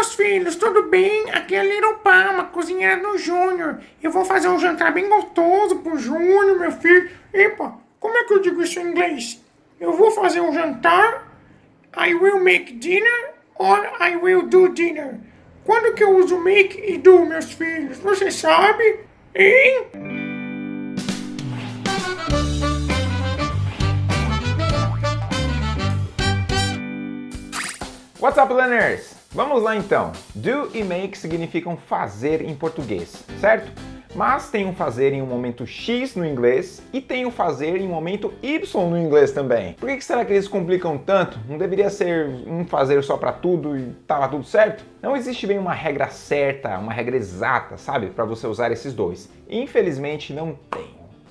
meus filhos, tudo bem? Aqui é Little Palma, cozinheira do Júnior. Eu vou fazer um jantar bem gostoso pro Júnior, meu filho. Epa, como é que eu digo isso em inglês? Eu vou fazer um jantar, I will make dinner or I will do dinner. Quando que eu uso make e do, meus filhos? Você sabe? Hein? What's up, learners? Vamos lá então. Do e make significam fazer em português, certo? Mas tem um fazer em um momento X no inglês e tem um fazer em um momento Y no inglês também. Por que será que eles complicam tanto? Não deveria ser um fazer só para tudo e tava tudo certo? Não existe bem uma regra certa, uma regra exata, sabe? Para você usar esses dois. Infelizmente não tem.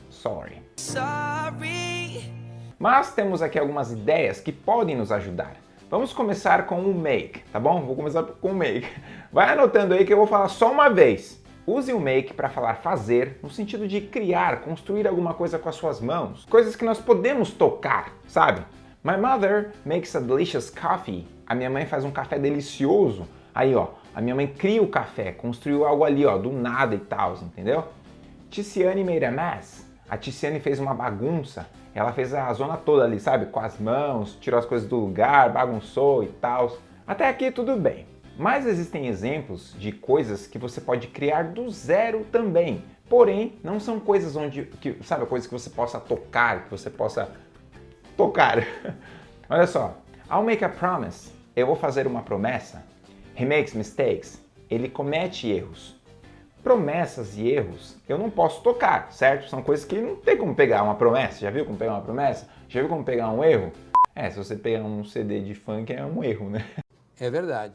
Sorry. Sorry. Mas temos aqui algumas ideias que podem nos ajudar. Vamos começar com o make, tá bom? Vou começar com o make. Vai anotando aí que eu vou falar só uma vez. Use o make para falar fazer, no sentido de criar, construir alguma coisa com as suas mãos. Coisas que nós podemos tocar, sabe? My mother makes a delicious coffee. A minha mãe faz um café delicioso. Aí, ó, a minha mãe cria o café, construiu algo ali, ó, do nada e tal, entendeu? Ticiane made a mess. A Ticiane fez uma bagunça. Ela fez a zona toda ali, sabe? Com as mãos, tirou as coisas do lugar, bagunçou e tal. Até aqui tudo bem. Mas existem exemplos de coisas que você pode criar do zero também. Porém, não são coisas onde, que, sabe, coisas que você possa tocar, que você possa tocar. Olha só, I'll make a promise. Eu vou fazer uma promessa. He makes mistakes. Ele comete erros promessas e erros eu não posso tocar, certo? São coisas que não tem como pegar uma promessa. Já viu como pegar uma promessa? Já viu como pegar um erro? É, se você pegar um CD de funk é um erro, né? É verdade.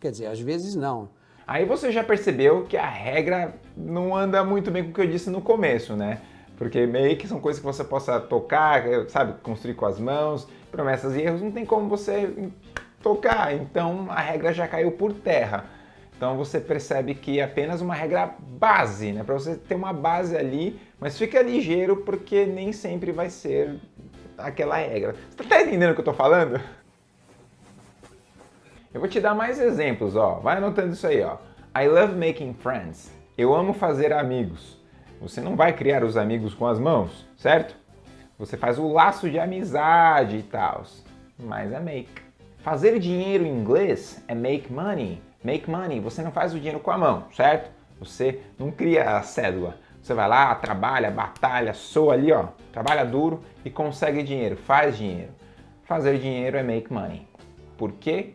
Quer dizer, às vezes não. Aí você já percebeu que a regra não anda muito bem com o que eu disse no começo, né? Porque meio que são coisas que você possa tocar, sabe, construir com as mãos, promessas e erros não tem como você tocar, então a regra já caiu por terra. Então você percebe que é apenas uma regra base, né? Para você ter uma base ali, mas fica ligeiro porque nem sempre vai ser aquela regra. Você tá entendendo o que eu tô falando? Eu vou te dar mais exemplos, ó. Vai anotando isso aí, ó. I love making friends. Eu amo fazer amigos. Você não vai criar os amigos com as mãos, certo? Você faz o laço de amizade e tal, mas é make. Fazer dinheiro em inglês é make money. Make money, você não faz o dinheiro com a mão, certo? Você não cria a cédula. Você vai lá, trabalha, batalha, soa ali, ó, trabalha duro e consegue dinheiro, faz dinheiro. Fazer dinheiro é make money. Por quê?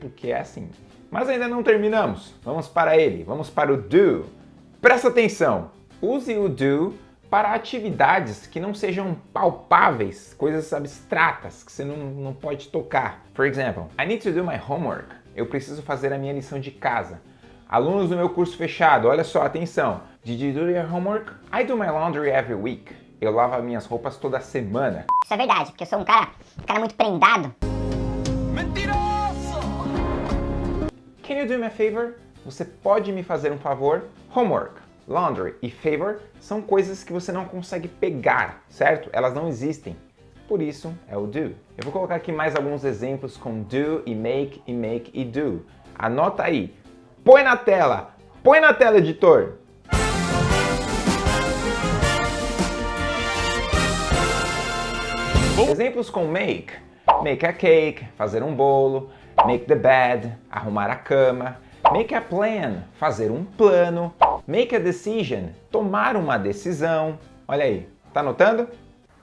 Porque é assim. Mas ainda não terminamos. Vamos para ele, vamos para o do. Presta atenção, use o do para atividades que não sejam palpáveis, coisas abstratas que você não, não pode tocar. For example, I need to do my homework eu preciso fazer a minha lição de casa. Alunos do meu curso fechado, olha só, atenção. Did you do your homework? I do my laundry every week. Eu lavo minhas roupas toda semana. Isso é verdade, porque eu sou um cara, um cara muito prendado. Mentiroso! Can you do me a favor? Você pode me fazer um favor? Homework, laundry e favor são coisas que você não consegue pegar, certo? Elas não existem por isso é o do. Eu vou colocar aqui mais alguns exemplos com do e make e make e do. Anota aí. Põe na tela. Põe na tela, editor. Exemplos com make. Make a cake, fazer um bolo. Make the bed, arrumar a cama. Make a plan, fazer um plano. Make a decision, tomar uma decisão. Olha aí, tá anotando?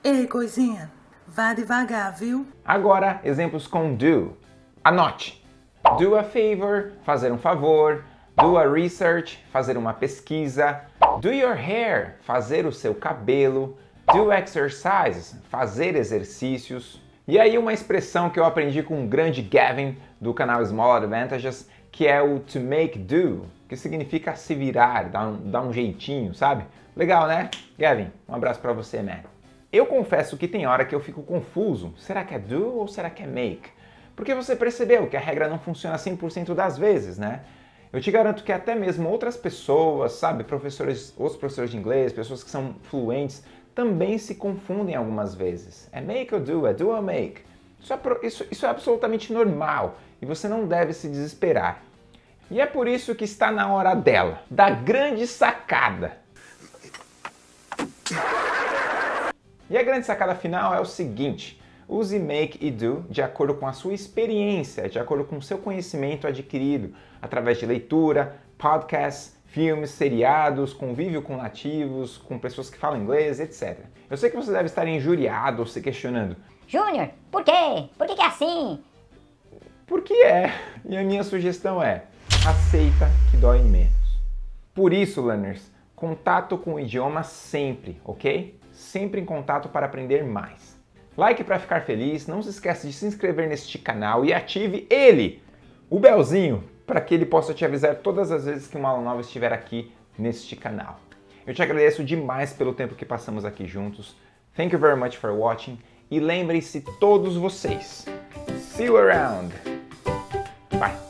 Ei, coisinha, Vá devagar, viu? Agora, exemplos com do. Anote. Do a favor, fazer um favor. Do a research, fazer uma pesquisa. Do your hair, fazer o seu cabelo. Do exercises, fazer exercícios. E aí uma expressão que eu aprendi com o grande Gavin do canal Small Advantages, que é o to make do, que significa se virar, dar um, dar um jeitinho, sabe? Legal, né? Gavin, um abraço para você, man. Eu confesso que tem hora que eu fico confuso. Será que é do ou será que é make? Porque você percebeu que a regra não funciona 100% das vezes, né? Eu te garanto que até mesmo outras pessoas, sabe, professores, outros professores de inglês, pessoas que são fluentes, também se confundem algumas vezes. É make ou do? É do ou make? Isso é, isso, isso é absolutamente normal. e você não deve se desesperar. E é por isso que está na hora dela, da grande sacada. E a grande sacada final é o seguinte: use make e do de acordo com a sua experiência, de acordo com o seu conhecimento adquirido através de leitura, podcasts, filmes, seriados, convívio com nativos, com pessoas que falam inglês, etc. Eu sei que você deve estar injuriado ou se questionando. Júnior, por quê? Por que, que é assim? Por que é? E a minha sugestão é: aceita que dói menos. Por isso, learners, contato com o idioma sempre, ok? Sempre em contato para aprender mais. Like para ficar feliz, não se esqueça de se inscrever neste canal e ative ele, o belzinho, para que ele possa te avisar todas as vezes que uma aula nova estiver aqui neste canal. Eu te agradeço demais pelo tempo que passamos aqui juntos. Thank you very much for watching e lembrem-se todos vocês. See you around. Bye.